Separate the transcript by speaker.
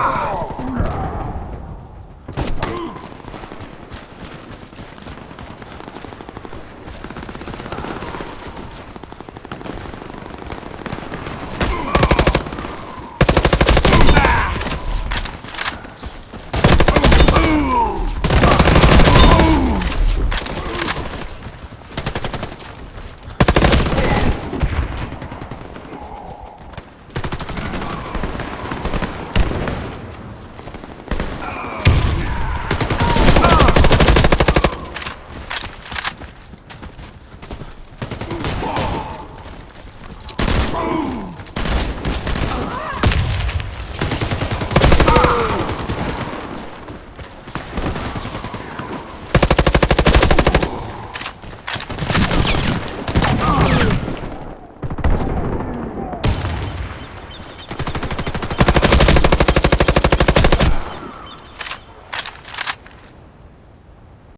Speaker 1: Wow. Ah.